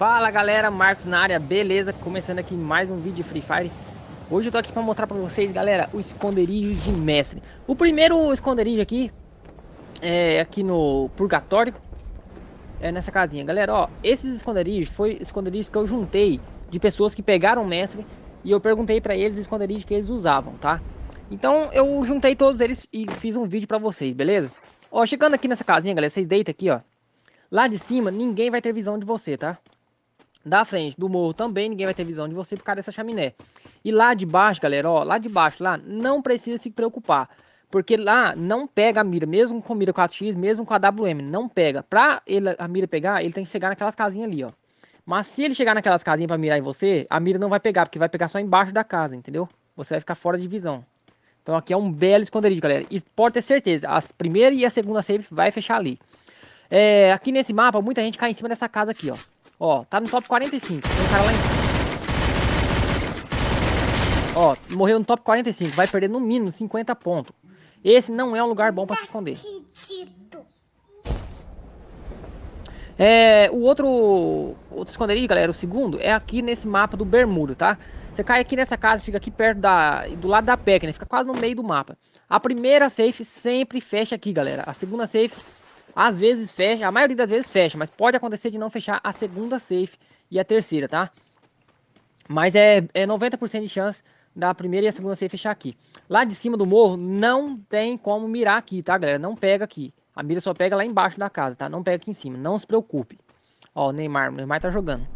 Fala galera, Marcos na área, beleza? Começando aqui mais um vídeo de Free Fire Hoje eu tô aqui pra mostrar pra vocês, galera, o esconderijo de mestre O primeiro esconderijo aqui é aqui no Purgatório É nessa casinha, galera, ó Esses esconderijos foi esconderijos que eu juntei de pessoas que pegaram mestre E eu perguntei pra eles os esconderijos que eles usavam, tá? Então eu juntei todos eles e fiz um vídeo pra vocês, beleza? Ó, chegando aqui nessa casinha, galera, vocês deitam aqui, ó Lá de cima, ninguém vai ter visão de você, tá? Da frente do morro também ninguém vai ter visão de você por causa dessa chaminé. E lá de baixo, galera, ó, lá de baixo, lá, não precisa se preocupar. Porque lá não pega a mira, mesmo com mira 4x, mesmo com a WM, não pega. Pra ele, a mira pegar, ele tem que chegar naquelas casinhas ali, ó. Mas se ele chegar naquelas casinhas pra mirar em você, a mira não vai pegar, porque vai pegar só embaixo da casa, entendeu? Você vai ficar fora de visão. Então aqui é um belo esconderijo, galera. E pode ter certeza, a primeira e a segunda save vai fechar ali. É, aqui nesse mapa, muita gente cai em cima dessa casa aqui, ó. Ó, tá no top 45. Tem um cara lá em cima. Ó, morreu no top 45. Vai perder no mínimo 50 pontos. Esse não é um lugar bom pra se esconder. É, o outro, outro esconderijo, galera, o segundo, é aqui nesse mapa do Bermuda, tá? Você cai aqui nessa casa, fica aqui perto da, do lado da PEC, né? Fica quase no meio do mapa. A primeira safe sempre fecha aqui, galera. A segunda safe às vezes fecha, a maioria das vezes fecha, mas pode acontecer de não fechar a segunda safe e a terceira, tá? Mas é, é 90% de chance da primeira e a segunda safe fechar aqui. Lá de cima do morro não tem como mirar aqui, tá, galera? Não pega aqui. A mira só pega lá embaixo da casa, tá? Não pega aqui em cima, não se preocupe. Ó, o Neymar, o Neymar tá jogando.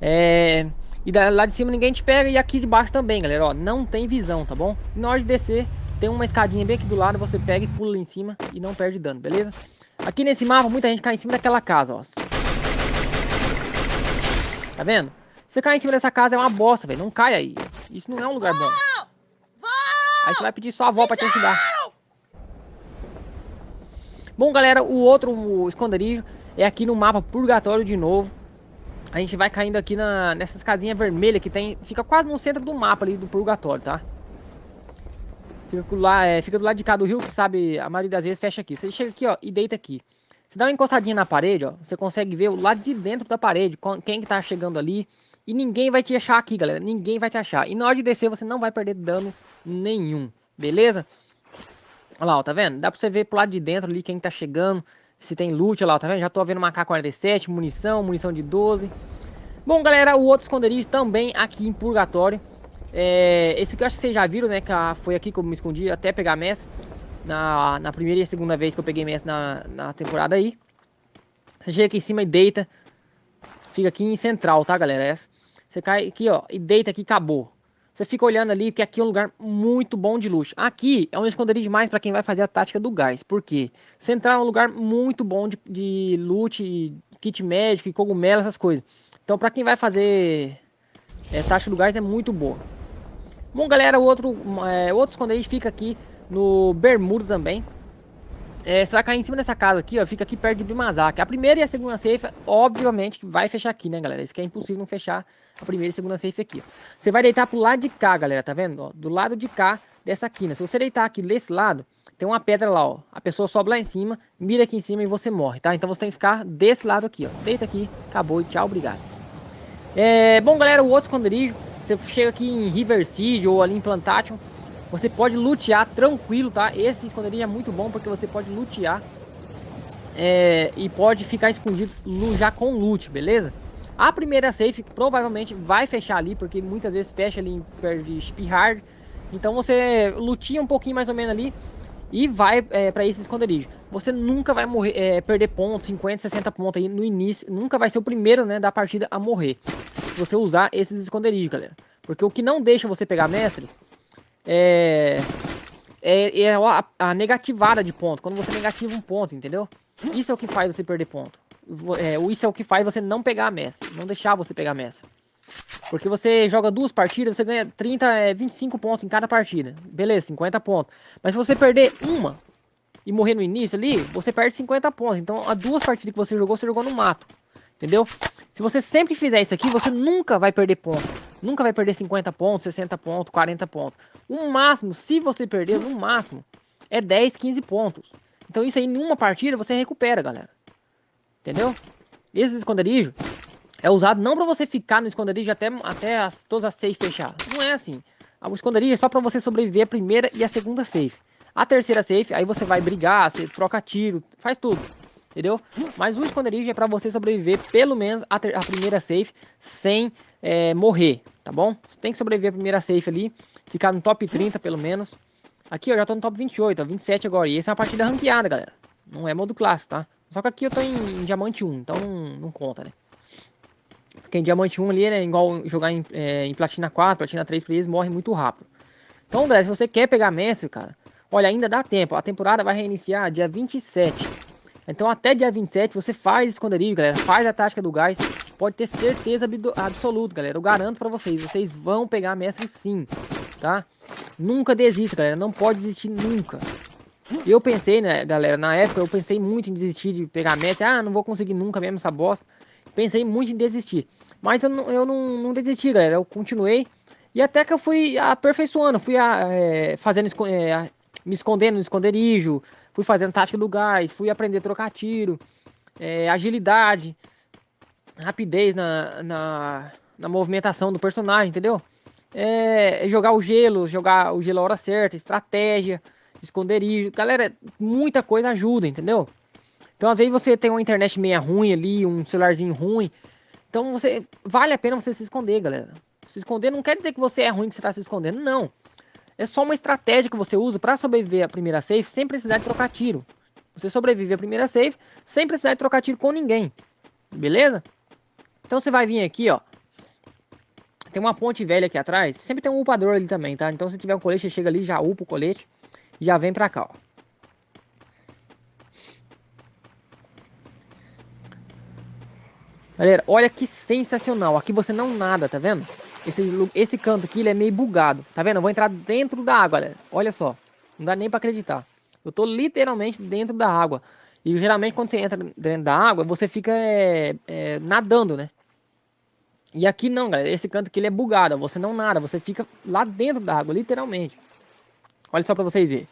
É... E lá de cima ninguém te pega e aqui de baixo também, galera, ó. Não tem visão, tá bom? E na hora de descer, tem uma escadinha bem aqui do lado, você pega e pula em cima e não perde dano, beleza? Aqui nesse mapa, muita gente cai em cima daquela casa, ó. Tá vendo? Você cai em cima dessa casa é uma bosta, velho. Não cai aí. Isso não é um lugar bom. Aí você vai pedir sua avó pra te ajudar. Bom, galera, o outro esconderijo é aqui no mapa Purgatório de novo. A gente vai caindo aqui na, nessas casinhas vermelhas que tem... Fica quase no centro do mapa ali do Purgatório, tá? Fica, lá, é, fica do lado de cá do rio, que sabe, a maioria das vezes fecha aqui. Você chega aqui, ó, e deita aqui. Você dá uma encostadinha na parede, ó, você consegue ver o lado de dentro da parede, quem que tá chegando ali. E ninguém vai te achar aqui, galera. Ninguém vai te achar. E na hora de descer, você não vai perder dano nenhum, beleza? Olha lá, ó, tá vendo? Dá pra você ver pro lado de dentro ali quem tá chegando. Se tem loot, olha lá, tá vendo? Já tô vendo uma K-47, munição, munição de 12. Bom, galera, o outro esconderijo também aqui em Purgatório. É, esse que eu acho que vocês já viram, né? Que foi aqui que eu me escondi até pegar MES. Na, na primeira e segunda vez que eu peguei MES na, na temporada aí. Você chega aqui em cima e deita. Fica aqui em central, tá, galera? Essa. Você cai aqui, ó, e deita aqui acabou. Você fica olhando ali, porque aqui é um lugar muito bom de luxo. Aqui é um esconderijo demais para quem vai fazer a tática do gás. Por quê? Central é um lugar muito bom de, de loot, kit médico, cogumelo, essas coisas. Então, para quem vai fazer é, tática do gás é muito boa. Bom, galera, o outro, é, outro esconderijo fica aqui no Bermuda também. É, você vai cair em cima dessa casa aqui, ó, fica aqui perto de Bimazaki. A primeira e a segunda safe, obviamente, vai fechar aqui, né, galera? Isso que é impossível não fechar a primeira e a segunda safe aqui. Ó. Você vai deitar pro lado de cá, galera, tá vendo? Ó, do lado de cá dessa quina. Se você deitar aqui desse lado, tem uma pedra lá, ó. A pessoa sobe lá em cima, mira aqui em cima e você morre, tá? Então você tem que ficar desse lado aqui, ó. Deita aqui, acabou e tchau, obrigado. É, bom, galera, o outro esconderijo você chega aqui em River City ou ali em Plantation, você pode lutear tranquilo, tá? Esse esconderijo é muito bom porque você pode lutear é, e pode ficar escondido já com loot, beleza? A primeira safe provavelmente vai fechar ali, porque muitas vezes fecha ali perto de Spihard. Então você lutia um pouquinho mais ou menos ali e vai é, para esse esconderijo. Você nunca vai morrer, é, perder pontos, 50, 60 pontos aí no início. Nunca vai ser o primeiro né, da partida a morrer se você usar esses esconderijos, galera. Porque o que não deixa você pegar mestre é, é, é a, a, negativada de ponto. Quando você negativa um ponto, entendeu? Isso é o que faz você perder ponto. É, isso é o que faz você não pegar mestre. Não deixar você pegar mestre. Porque você joga duas partidas, você ganha 30, é, 25 pontos em cada partida. Beleza, 50 pontos. Mas se você perder uma e morrer no início ali, você perde 50 pontos. Então, as duas partidas que você jogou, você jogou no mato. Entendeu? Se você sempre fizer isso aqui, você nunca vai perder pontos. Nunca vai perder 50 pontos, 60 pontos, 40 pontos. O máximo, se você perder, no máximo, é 10, 15 pontos. Então isso aí, em uma partida, você recupera, galera. Entendeu? Esses esconderijos é usado não para você ficar no esconderijo até, até as, todas as safe fechar. Não é assim. O esconderijo é só para você sobreviver a primeira e a segunda safe. A terceira safe, aí você vai brigar, você troca tiro, faz tudo. Entendeu? Mas o esconderijo é para você sobreviver pelo menos a, a primeira safe sem é, morrer, tá bom? Você tem que sobreviver a primeira safe ali, ficar no top 30 pelo menos. Aqui eu já tô no top 28, ó, 27 agora. E essa é uma partida ranqueada, galera. Não é modo clássico, tá? Só que aqui eu tô em, em diamante 1, então não, não conta, né? Porque em Diamante 1 ali é igual jogar em, é, em Platina 4, Platina 3, porque eles morrem muito rápido. Então, André, se você quer pegar mestre, cara, olha, ainda dá tempo. A temporada vai reiniciar dia 27. Então, até dia 27, você faz esconderijo, galera. Faz a tática do gás. Pode ter certeza absoluta, galera. Eu garanto pra vocês. Vocês vão pegar mestre sim, tá? Nunca desista, galera. Não pode desistir nunca. Eu pensei, né, galera, na época eu pensei muito em desistir de pegar mestre. Ah, não vou conseguir nunca mesmo essa bosta. Pensei muito em desistir. Mas eu não, eu não, não desisti, galera. Eu continuei. E até que eu fui aperfeiçoando. Fui é, fazendo, é, me escondendo no esconderijo. Fui fazendo tática do gás. Fui aprender a trocar tiro. É, agilidade. Rapidez na, na, na, movimentação do personagem, entendeu? É, jogar o gelo. Jogar o gelo a hora certa. Estratégia. Esconderijo. Galera, muita coisa ajuda, entendeu? Então, às vezes você tem uma internet meia ruim ali, um celularzinho ruim. Então, você vale a pena você se esconder, galera. Se esconder não quer dizer que você é ruim que você está se escondendo, não. É só uma estratégia que você usa para sobreviver à primeira safe sem precisar de trocar tiro. Você sobrevive à primeira safe sem precisar de trocar tiro com ninguém. Beleza? Então você vai vir aqui, ó. Tem uma ponte velha aqui atrás. Sempre tem um upador ali também, tá? Então se tiver um colete, você chega ali, já upa o colete. E já vem pra cá, ó. Galera, olha que sensacional. Aqui você não nada, tá vendo? Esse, esse canto aqui ele é meio bugado. Tá vendo? Eu vou entrar dentro da água, galera. Olha só. Não dá nem pra acreditar. Eu tô literalmente dentro da água. E geralmente quando você entra dentro da água, você fica é, é, nadando, né? E aqui não, galera. Esse canto aqui ele é bugado. Você não nada. Você fica lá dentro da água, literalmente. Olha só pra vocês verem.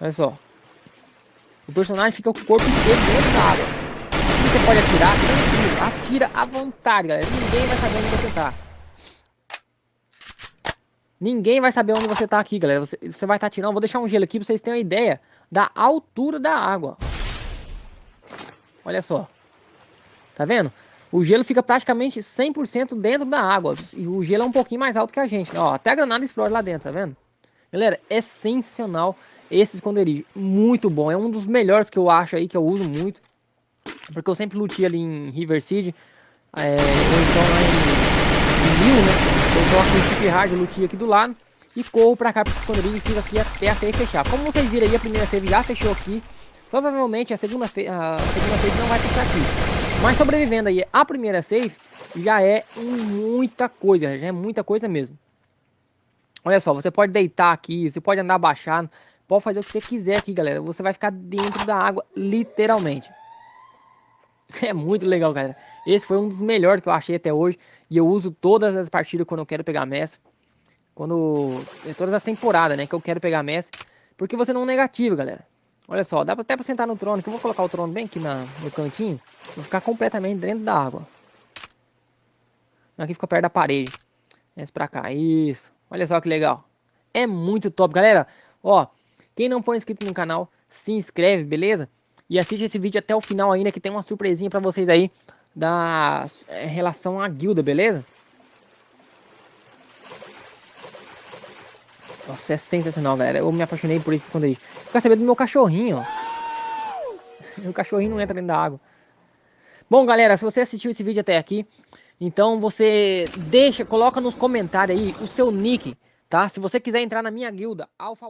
Olha só. O personagem fica com o corpo inteiro dentro da água você pode atirar, tranquilo. Atira à vontade, galera. Ninguém vai saber onde você tá. Ninguém vai saber onde você tá aqui, galera. Você, você vai estar tá atirando. Vou deixar um gelo aqui pra vocês terem uma ideia da altura da água. Olha só. Tá vendo? O gelo fica praticamente 100% dentro da água. E o gelo é um pouquinho mais alto que a gente. Ó, até a granada explode lá dentro, tá vendo? Galera, é sensacional esse esconderijo. Muito bom. É um dos melhores que eu acho aí, que eu uso muito. Porque eu sempre lutei ali em River City. É, ou então lá em, em Rio, né? Eu coloco o chip hard, lutei aqui do lado. E corro pra cá pro esconderijo e fico aqui até a save fechar. Como vocês viram aí, a primeira save já fechou aqui. Provavelmente a segunda, a segunda save não vai fechar aqui. Mas sobrevivendo aí a primeira save já é muita coisa, já é muita coisa mesmo. Olha só, você pode deitar aqui, você pode andar abaixado, pode fazer o que você quiser aqui, galera. Você vai ficar dentro da água, literalmente. É muito legal, galera. Esse foi um dos melhores que eu achei até hoje. E eu uso todas as partidas quando eu quero pegar mestre. Quando. Todas as temporadas, né? Que eu quero pegar mestre. Porque você não é negativo, galera. Olha só, dá até pra sentar no trono. Que eu vou colocar o trono bem aqui na, no cantinho. Vou ficar completamente dentro da água. Aqui fica perto da parede. Desce pra cá. Isso. Olha só que legal. É muito top, galera. Ó, quem não for inscrito no canal, se inscreve, beleza? E assiste esse vídeo até o final ainda, que tem uma surpresinha pra vocês aí da é, relação à guilda, beleza? Nossa, é sensacional, galera. Eu me apaixonei por isso quando aí. Fica sabendo do meu cachorrinho, ó. Meu cachorrinho não entra dentro da água. Bom, galera, se você assistiu esse vídeo até aqui, então você deixa, coloca nos comentários aí o seu nick, tá? Se você quiser entrar na minha guilda, Alpha